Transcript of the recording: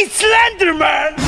It's Slenderman!